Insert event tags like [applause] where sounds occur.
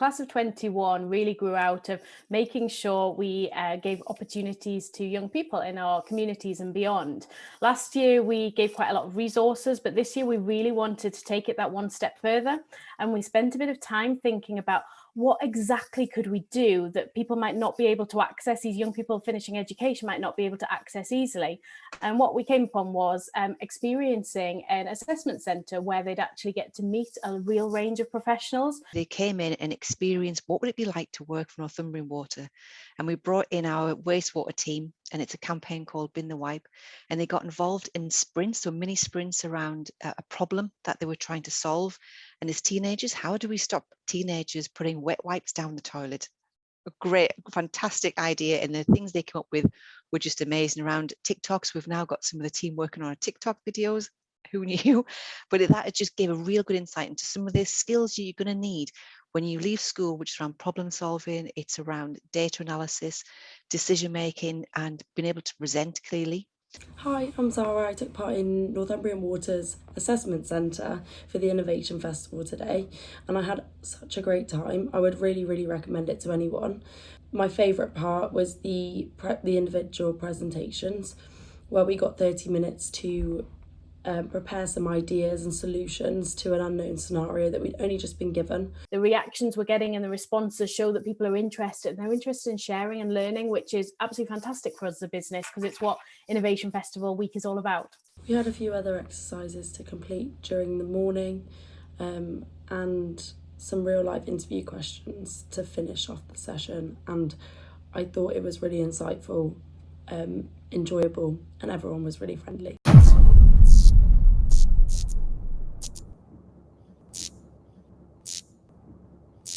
class of 21 really grew out of making sure we uh, gave opportunities to young people in our communities and beyond. Last year, we gave quite a lot of resources, but this year we really wanted to take it that one step further. And we spent a bit of time thinking about what exactly could we do that people might not be able to access, these young people finishing education might not be able to access easily. And what we came upon was um, experiencing an assessment centre where they'd actually get to meet a real range of professionals. They came in and experienced what would it be like to work for Northumbrian Water. And we brought in our wastewater team and it's a campaign called Bin the Wipe. And they got involved in sprints, so mini sprints around a problem that they were trying to solve. And as teenagers, how do we stop teenagers putting wet wipes down the toilet? A great, fantastic idea. And the things they came up with were just amazing around TikToks. We've now got some of the team working on our TikTok videos. Who knew? [laughs] But that just gave a real good insight into some of the skills you're going to need when you leave school, which is around problem solving, it's around data analysis, decision making, and being able to present clearly. Hi, I'm Zara. I took part in Northumbrian Water's Assessment Centre for the Innovation Festival today, and I had such a great time. I would really, really recommend it to anyone. My favourite part was the the individual presentations, where we got 30 minutes to um, prepare some ideas and solutions to an unknown scenario that we'd only just been given. The reactions we're getting and the responses show that people are interested and they're interested in sharing and learning, which is absolutely fantastic for us as a business because it's what Innovation Festival Week is all about. We had a few other exercises to complete during the morning um, and some real life interview questions to finish off the session and I thought it was really insightful, um, enjoyable and everyone was really friendly.